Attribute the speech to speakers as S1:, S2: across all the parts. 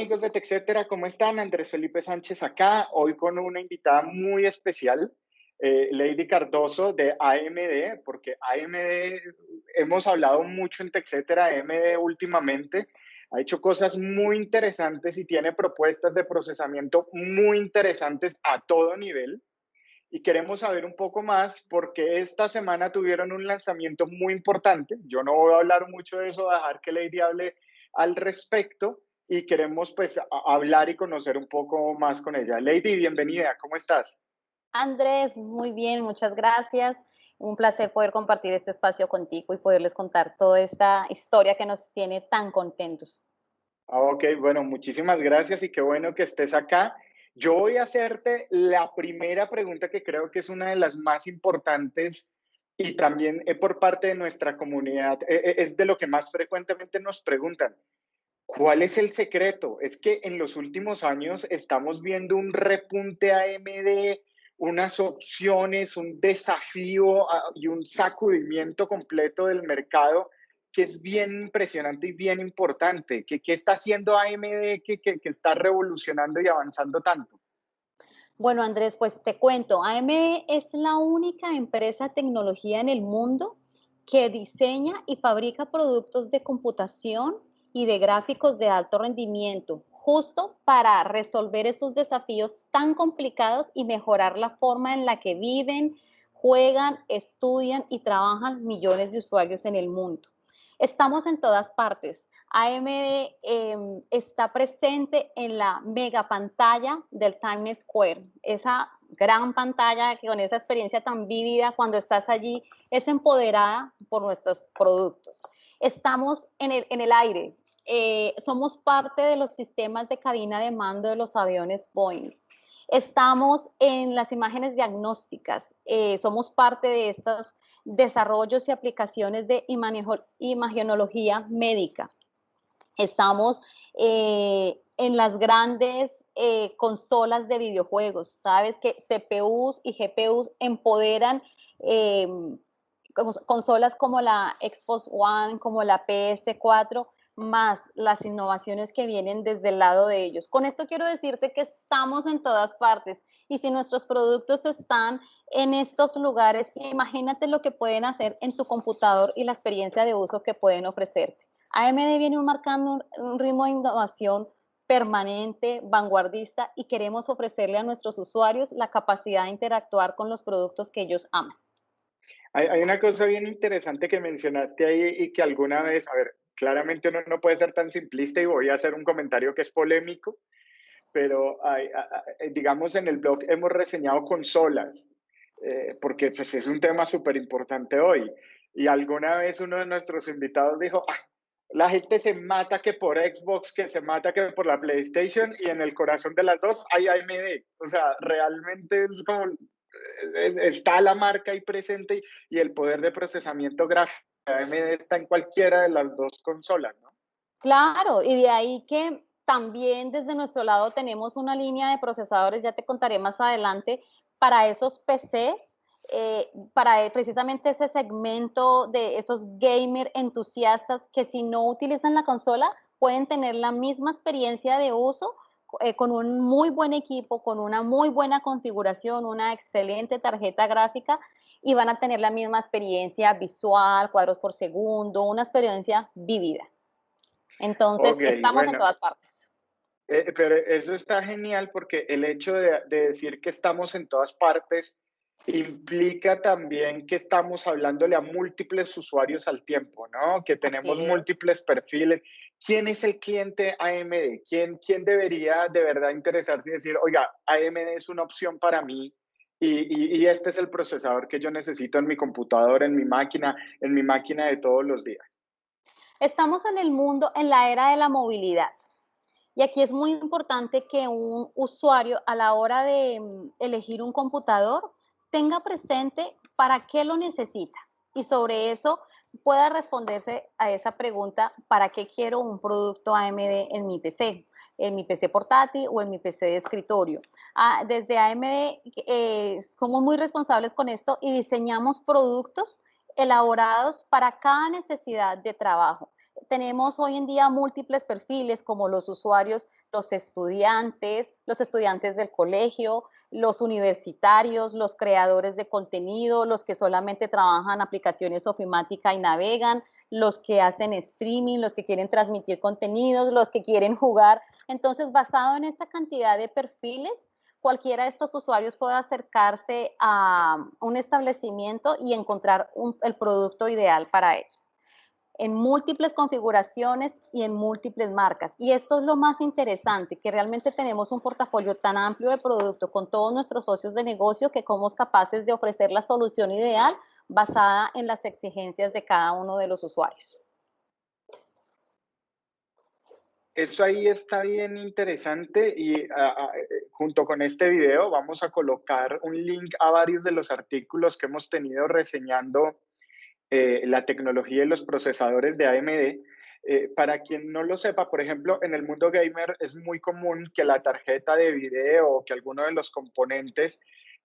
S1: amigos de TechCetera, ¿cómo están? Andrés Felipe Sánchez acá, hoy con una invitada muy especial, eh, Lady Cardoso de AMD, porque AMD, hemos hablado mucho en TechCetera, AMD últimamente, ha hecho cosas muy interesantes y tiene propuestas de procesamiento muy interesantes a todo nivel. Y queremos saber un poco más porque esta semana tuvieron un lanzamiento muy importante. Yo no voy a hablar mucho de eso, dejar que Lady hable al respecto y queremos pues hablar y conocer un poco más con ella. Lady, bienvenida, ¿cómo estás?
S2: Andrés, muy bien, muchas gracias. Un placer poder compartir este espacio contigo y poderles contar toda esta historia que nos tiene tan contentos.
S1: Ah, ok, bueno, muchísimas gracias y qué bueno que estés acá. Yo voy a hacerte la primera pregunta que creo que es una de las más importantes y también eh, por parte de nuestra comunidad, eh, eh, es de lo que más frecuentemente nos preguntan. ¿Cuál es el secreto? Es que en los últimos años estamos viendo un repunte AMD, unas opciones, un desafío ah, y un sacudimiento completo del mercado que es bien impresionante y bien importante. ¿Qué, qué está haciendo AMD que, que, que está revolucionando y avanzando tanto?
S2: Bueno, Andrés, pues te cuento, AMD es la única empresa de tecnología en el mundo que diseña y fabrica productos de computación y de gráficos de alto rendimiento, justo para resolver esos desafíos tan complicados y mejorar la forma en la que viven, juegan, estudian y trabajan millones de usuarios en el mundo. Estamos en todas partes. AMD em, está presente en la mega pantalla del Times Square, esa gran pantalla que con esa experiencia tan vívida cuando estás allí es empoderada por nuestros productos. Estamos en el aire, eh, somos parte de los sistemas de cabina de mando de los aviones Boeing. Estamos en las imágenes diagnósticas, eh, somos parte de estos desarrollos y aplicaciones de imagenología médica estamos eh, en las grandes consolas de videojuegos. Sabes que CPUs y GPUs empoderan consolas como la Xbox One, como la PS4, más las innovaciones que vienen desde el lado de ellos. Con esto quiero decirte que estamos en todas partes y si nuestros productos están en estos lugares, imagínate lo que pueden hacer en tu computador y la experiencia de uso que pueden ofrecerte. AMD viene marcando un ritmo de innovación permanente, vanguardista y queremos ofrecerle a nuestros usuarios la capacidad de interactuar con los productos que ellos aman.
S1: Hay, una cosa bien interesante que mencionaste ahí y que alguna vez, a ver, claramente uno no puede ser tan simplista y voy a hacer un comentario que es polémico, pero digamos en el blog hemos reseñado consolas, eh, porque pues, es un tema súper importante hoy. Y alguna vez uno de nuestros invitados dijo, ah, la gente se mata que por Xbox, que se mata que por la PlayStation y en el corazón de las dos hay AMD. O sea, realmente es como, eh, está la marca ahí presente y, el poder de procesamiento gráfico está en cualquiera de las dos consolas, ¿no?
S2: Claro, y de ahí que también desde nuestro lado tenemos una línea de procesadores, ya te contaré más adelante, para esos PCs eh, para precisamente ese segmento de esos gamer entusiastas que si no utilizan la consola pueden tener la misma experiencia de uso eh, con un muy buen equipo, con una muy buena configuración, una excelente tarjeta gráfica y van a tener la misma experiencia visual, cuadros por segundo, una experiencia vivida. Entonces, estamos en todas partes.
S1: Eh, pero eso está genial porque el hecho de, de decir que estamos en todas partes implica también que estamos hablándole a múltiples usuarios al tiempo, ¿no? Que tenemos múltiples perfiles. ¿Quién es el cliente AMD? ¿Quién, ¿Quién debería de verdad interesarse y decir, oiga, AMD es una opción para mí y, y, este es el procesador que yo necesito en mi computador, en mi máquina, en mi máquina de todos los días?
S2: Estamos en el mundo, en la era de la movilidad. Y aquí es muy importante que un usuario a la hora de mm, elegir un computador tenga presente para qué lo necesita y sobre eso pueda responderse a esa pregunta, ¿para qué quiero un producto AMD en mi PC? En mi PC portátil o en mi PC de escritorio. Ah, desde AMD eh, somos muy responsables con esto y diseñamos productos elaborados para cada necesidad de trabajo. tenemos hoy en día múltiples perfiles como los usuarios, los estudiantes, los estudiantes del colegio, los universitarios, los creadores de contenido, los que solamente trabajan aplicaciones ofimática y navegan, los que hacen streaming, los que quieren transmitir contenidos, los que quieren jugar. Entonces, basado en esta cantidad de perfiles, cualquiera de estos usuarios puede acercarse a un establecimiento y encontrar el producto ideal para ellos en múltiples configuraciones y en múltiples marcas. Y esto es lo más interesante, que realmente tenemos un portafolio tan amplio de producto con todos nuestros socios de negocio que somos capaces de ofrecer la solución ideal basada en las exigencias de cada uno de los usuarios.
S1: Eso ahí está bien interesante y junto con este video vamos a colocar un link a varios de los artículos que hemos tenido reseñando eh, la tecnología y los procesadores de AMD. Eh, para quien no lo sepa, por ejemplo, en el mundo gamer es muy común que la tarjeta de video o que alguno de los componentes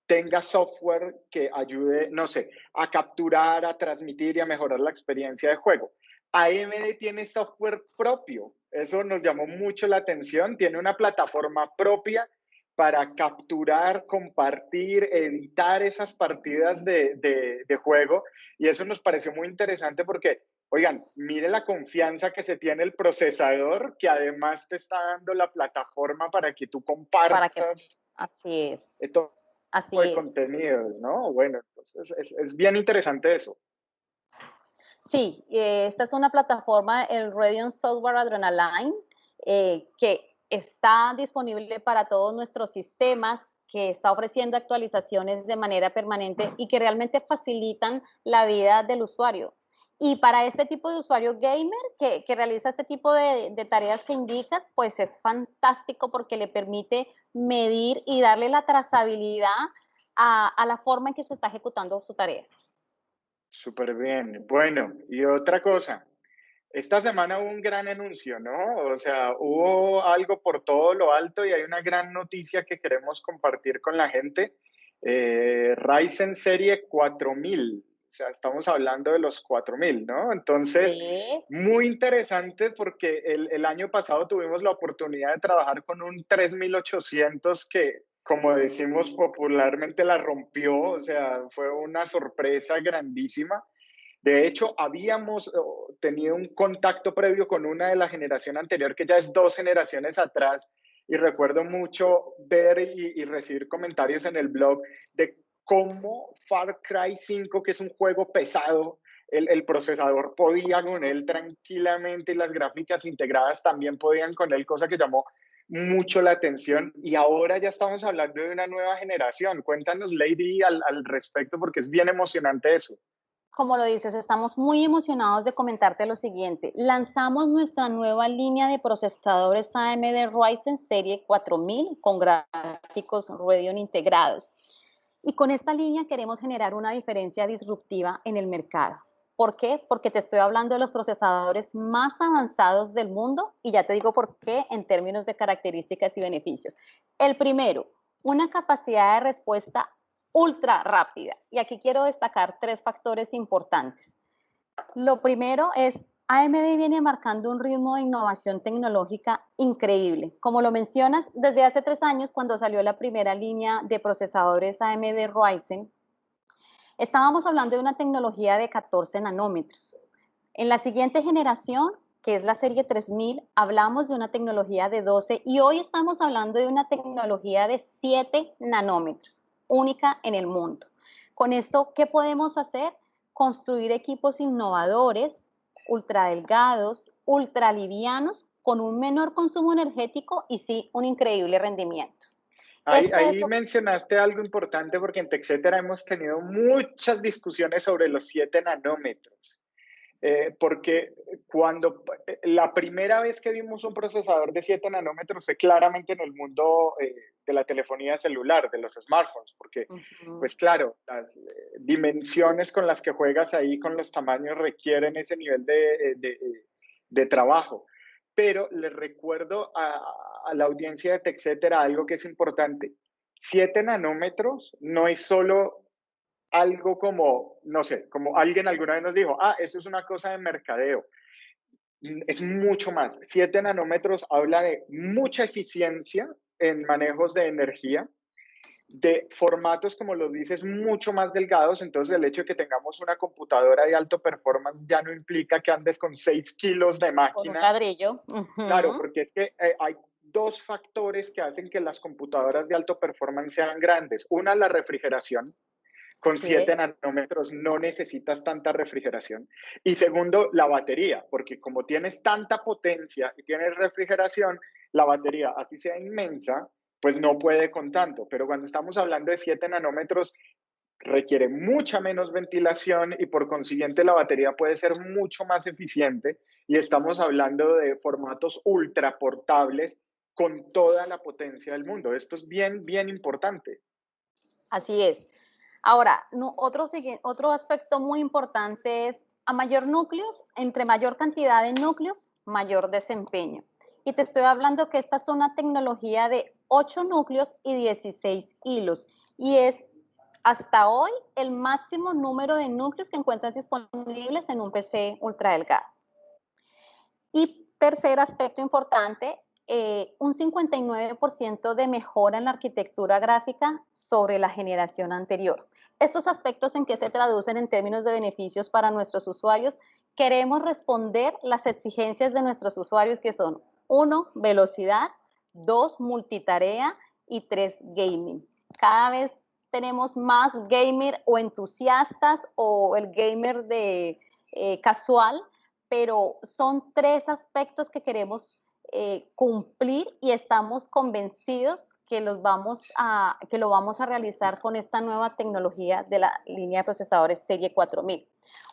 S1: tenga software que ayude, no sé, a capturar, a transmitir y a mejorar la experiencia de juego. AMD tiene software propio, eso nos llamó mucho la atención, tiene una plataforma propia para capturar, compartir, editar esas partidas de, de, juego. Y eso nos pareció muy interesante porque, oigan, mire la confianza que se tiene el procesador, que además te está dando la plataforma para que tú compartas.
S2: así es.
S1: Todo así de contenidos, ¿no? Bueno, entonces es, es, bien interesante eso.
S2: Sí, eh, esta es una plataforma, el Radeon Software Adrenaline, eh, que está disponible para todos nuestros sistemas, que está ofreciendo actualizaciones de manera permanente y que realmente facilitan la vida del usuario. Y para este tipo de usuario gamer que, realiza este tipo de, tareas que indicas, pues es fantástico porque le permite medir y darle la trazabilidad a, a la forma en que se está ejecutando su tarea.
S1: Súper bien. Bueno, y otra cosa, esta semana hubo un gran anuncio, ¿no? O sea, hubo algo por todo lo alto y hay una gran noticia que queremos compartir con la gente. Eh, Ryzen Serie 4000. Sea, estamos hablando de los 4000, ¿no? Entonces, muy interesante porque el, el, año pasado tuvimos la oportunidad de trabajar con un 3800 que, como decimos popularmente, la rompió. O sea, fue una sorpresa grandísima. De hecho, habíamos oh, tenido un contacto previo con una de la generación anterior, que ya es dos generaciones atrás, y recuerdo mucho ver y, recibir comentarios en el blog de cómo Far Cry 5, que es un juego pesado, el, procesador podía con él tranquilamente y las gráficas integradas también podían con él, cosa que llamó mucho la atención. Y ahora ya estamos hablando de una nueva generación. Cuéntanos, Lady, al, al respecto, porque es bien emocionante eso
S2: como lo dices, estamos muy emocionados de comentarte lo siguiente. Lanzamos nuestra nueva línea de procesadores AMD Ryzen Serie 4000 con gráficos Radeon integrados. Y con esta línea queremos generar una diferencia disruptiva en el mercado. ¿Por qué? Porque te estoy hablando de los procesadores más avanzados del mundo y ya te digo por qué en términos de características y beneficios. El primero, una capacidad de respuesta ultra rápida. Y aquí quiero destacar tres factores importantes. Lo primero es, AMD viene marcando un ritmo de innovación tecnológica increíble. Como lo mencionas, desde hace tres años, cuando salió la primera línea de procesadores AMD Ryzen, estábamos hablando de una tecnología de 14 nanómetros. En la siguiente generación, que es la serie 3000, hablamos de una tecnología de 12 y hoy estamos hablando de una tecnología de 7 nanómetros única en el mundo. Con esto, ¿qué podemos hacer? Construir equipos innovadores, ultra delgados, ultra livianos, con un menor consumo energético y sí un increíble rendimiento.
S1: Ahí, ahí mencionaste algo importante porque en TechCetera hemos tenido muchas discusiones sobre los 7 nanómetros. Eh, porque cuando eh, la primera vez que vimos un procesador de 7 nanómetros fue claramente en el mundo eh, de la telefonía celular, de los smartphones, porque, pues claro, las dimensiones con las que juegas ahí, con los tamaños, requieren ese nivel de, de, de trabajo. Pero les recuerdo a, a la audiencia de TechCetera algo que es importante. 7 nanómetros no es solo algo como, no sé, como alguien alguna vez nos dijo, ah, eso es una cosa de mercadeo. es mucho más. 7 nanómetros habla de mucha eficiencia en manejos de energía, de formatos, como los dices, mucho más delgados. Entonces, el hecho de que tengamos una computadora de alto performance ya no implica que andes con 6 kilos de máquina. Con un
S2: ladrillo.
S1: Claro, porque es que eh, hay dos factores que hacen que las computadoras de alto performance sean grandes. Una, la refrigeración. Con 7 nanómetros no necesitas tanta refrigeración. Y segundo, la batería, porque como tienes tanta potencia y tienes refrigeración, la batería, así sea inmensa, pues no puede con tanto. Pero cuando estamos hablando de 7 nanómetros, requiere mucha menos ventilación y por consiguiente la batería puede ser mucho más eficiente y estamos hablando de formatos ultra portables con toda la potencia del mundo. Esto es bien, bien importante.
S2: Así es. Ahora, otro, otro aspecto muy importante es a mayor núcleos, entre mayor cantidad de núcleos, mayor desempeño. Y te estoy hablando que esta es una tecnología de 8 núcleos y 16 hilos. Y es hasta hoy el máximo número de núcleos que encuentras disponibles en un PC ultra delgado. Y tercer aspecto importante, eh, un 59% de mejora en la arquitectura gráfica sobre la generación anterior. Estos aspectos en qué se traducen en términos de beneficios para nuestros usuarios, queremos responder las exigencias de nuestros usuarios que son, uno, velocidad, dos, multitarea y tres, gaming. Cada vez tenemos más gamer o entusiastas o el gamer de eh, casual, pero son tres aspectos que queremos eh, cumplir y estamos convencidos que, los vamos a, que lo vamos a realizar con esta nueva tecnología de la línea de procesadores Serie 4000.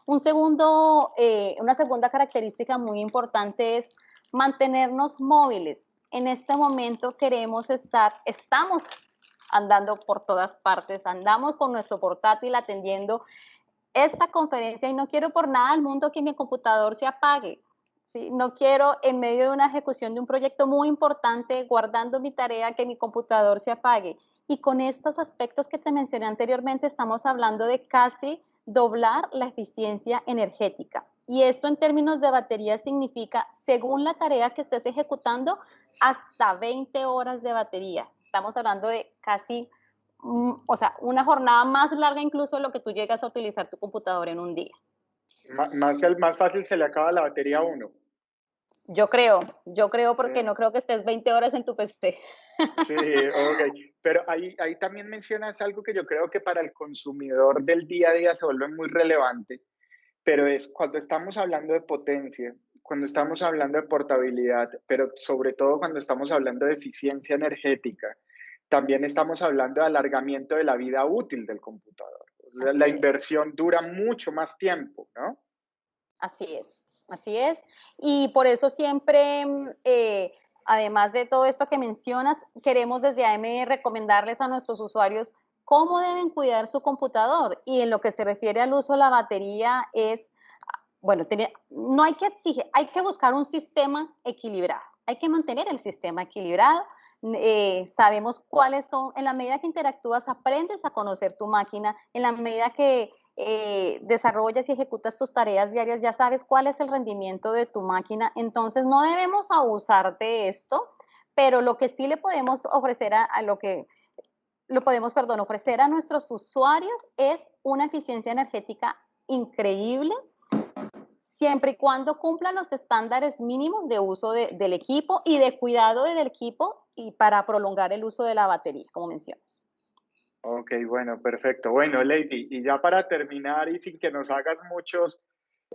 S2: Un segundo, eh, una segunda característica muy importante es mantenernos móviles. En este momento queremos estar, estamos andando por todas partes, andamos con nuestro portátil atendiendo esta conferencia y no quiero por nada al mundo que mi computador se apague. No quiero en medio de una ejecución de un proyecto muy importante, guardando mi tarea, que mi computador se apague. Y con estos aspectos que te mencioné anteriormente, estamos hablando de casi doblar la eficiencia energética. Y esto en términos de batería significa, según la tarea que estés ejecutando, hasta 20 horas de batería. Estamos hablando de casi, mm, o sea, una jornada más larga incluso de lo que tú llegas a utilizar tu computador en un día.
S1: Más, más fácil se le acaba la batería a uno.
S2: Yo creo, yo creo porque no creo que estés 20 horas en tu PC.
S1: Sí, ok. Pero ahí, ahí también mencionas algo que yo creo que para el consumidor del día a día se vuelve muy relevante, pero es cuando estamos hablando de potencia, cuando estamos hablando de portabilidad, pero sobre todo cuando estamos hablando de eficiencia energética, también estamos hablando de alargamiento de la vida útil del computador. la inversión dura mucho más tiempo, ¿no?
S2: Así es. Así es. Y por eso siempre, mm, eh, además de todo esto que mencionas, queremos desde AME recomendarles a nuestros usuarios cómo deben cuidar su computador. Y en lo que se refiere al uso de la batería es, bueno, no hay que exigir, hay que buscar un sistema equilibrado. Hay que mantener el sistema equilibrado. Eh, sabemos cuáles son, en la medida que interactúas, aprendes a conocer tu máquina, en la medida que eh, desarrollas y ejecutas tus tareas diarias, ya sabes cuál es el rendimiento de tu máquina. Entonces, no debemos abusar de esto, pero lo que sí le podemos ofrecer a, lo que lo podemos, perdón, ofrecer a nuestros usuarios es una eficiencia energética increíble, siempre y cuando cumplan los estándares mínimos de uso del equipo y de cuidado del equipo y para prolongar el uso de la batería, como mencionas.
S1: Ok, bueno, perfecto. Bueno, Lady, y ya para terminar y sin que nos hagas muchos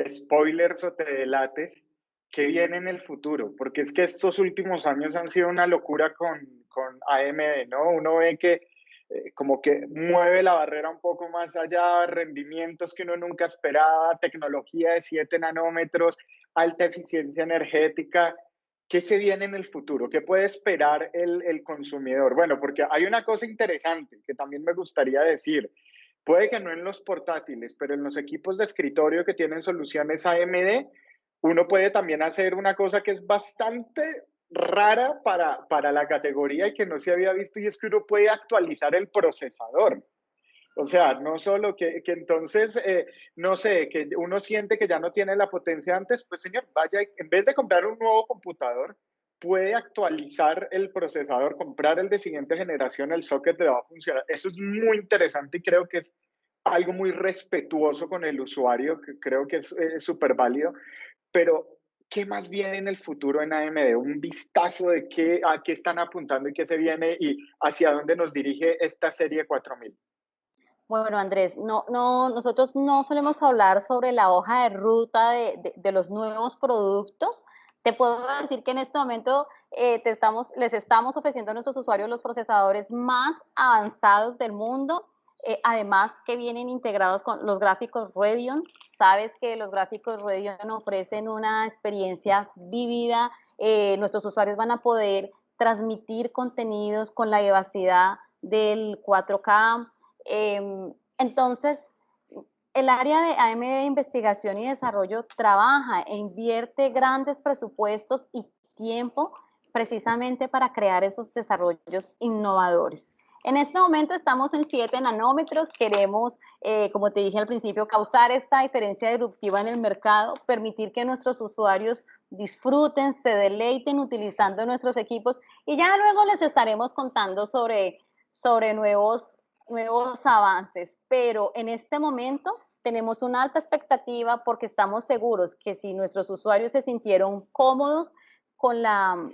S1: spoilers o te delates, ¿qué viene en el futuro? Porque es que estos últimos años han sido una locura con, con AMD, ¿no? Uno ve que eh, como que mueve la barrera un poco más allá, rendimientos que uno nunca esperaba, tecnología de 7 nanómetros, alta eficiencia energética. ¿Qué se viene en el futuro? ¿Qué puede esperar el, consumidor? Bueno, porque hay una cosa interesante que también me gustaría decir. Puede que no en los portátiles, pero en los equipos de escritorio que tienen soluciones AMD, uno puede también hacer una cosa que es bastante rara para, para la categoría y que no se había visto, y es que uno puede actualizar el procesador. O sea, no solo que, que entonces, eh, no sé, que uno siente que ya no tiene la potencia antes, pues señor, vaya, en vez de comprar un nuevo computador, puede actualizar el procesador, comprar el de siguiente generación, el socket le va a funcionar. Eso es muy interesante y creo que es algo muy respetuoso con el usuario, que creo que es súper válido. Pero, ¿qué más viene en el futuro en AMD? Un vistazo de qué, a qué están apuntando y qué se viene y hacia dónde nos dirige esta serie 4000.
S2: Bueno, Andrés, no, no, nosotros no solemos hablar sobre la hoja de ruta de, de los nuevos productos, te puedo decir que en este momento eh, les estamos ofreciendo a nuestros usuarios los procesadores más avanzados del mundo, eh, además que vienen integrados con los gráficos Radeon. Sabes que los gráficos Radeon ofrecen una experiencia vívida. Eh, nuestros usuarios van a poder transmitir contenidos con la vivacidad del 4K. Em, entonces, el área de AMD de investigación y desarrollo trabaja e invierte grandes presupuestos y tiempo precisamente para crear esos desarrollos innovadores. En este momento estamos en 7 nanómetros, queremos, eh, como te dije al principio, causar esta diferencia disruptiva en el mercado, permitir que nuestros usuarios disfruten, se deleiten utilizando nuestros equipos y ya luego les estaremos contando sobre, sobre nuevos, nuevos avances. Pero en este momento tenemos una alta expectativa porque estamos seguros que si nuestros usuarios se sintieron cómodos con la,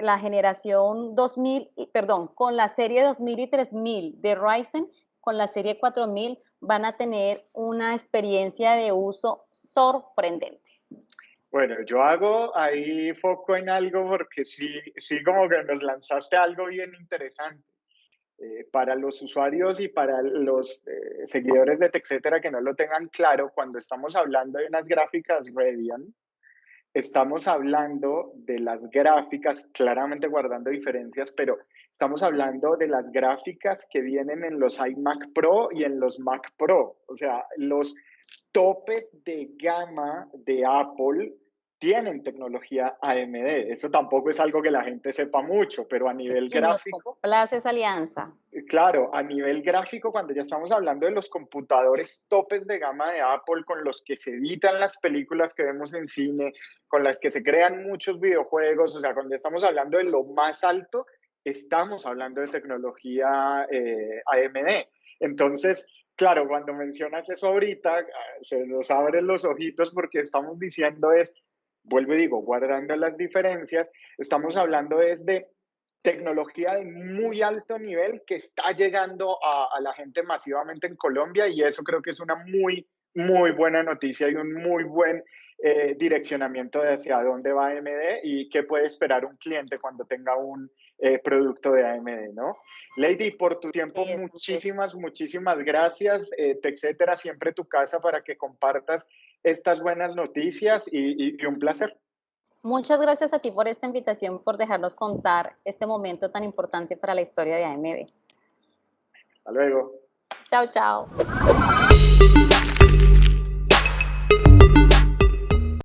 S2: la generación 2000, perdón, con la serie 2000 y 3000 de Ryzen, con la serie 4000 van a tener una experiencia de uso sorprendente.
S1: Bueno, yo hago ahí foco en algo porque sí, sí como que nos lanzaste algo bien interesante. Eh, para los usuarios y para los eh, seguidores de TechCetera que no lo tengan claro, cuando estamos hablando de unas gráficas Radeon, estamos hablando de las gráficas, claramente guardando diferencias, pero estamos hablando de las gráficas que vienen en los iMac Pro y en los Mac Pro. O sea, los topes de gama de Apple tienen tecnología AMD. Eso tampoco es algo que la gente sepa mucho, pero a nivel gráfico...
S2: Plaza esa alianza.
S1: Claro, a nivel gráfico, cuando ya estamos hablando de los computadores topes de gama de Apple con los que se editan las películas que vemos en cine, con las que se crean muchos videojuegos, o sea, cuando estamos hablando de lo más alto, estamos hablando de tecnología eh, AMD. Entonces, claro, cuando mencionas eso ahorita, ah, se nos abren los ojitos porque estamos diciendo es, vuelvo y digo, guardando las diferencias, estamos hablando desde tecnología de muy alto nivel que está llegando a, la gente masivamente en Colombia y eso creo que es una muy, muy buena noticia y un muy buen eh, direccionamiento de hacia dónde va AMD y qué puede esperar un cliente cuando tenga un eh, producto de AMD, ¿no? Lady, por tu tiempo, muchísimas, muchísimas gracias. Eh, etcétera, siempre tu casa para que compartas estas buenas noticias y, y un placer.
S2: Muchas gracias a ti por esta invitación, por dejarnos contar este momento tan importante para la historia de AMD.
S1: Hasta luego.
S2: Chao, chao.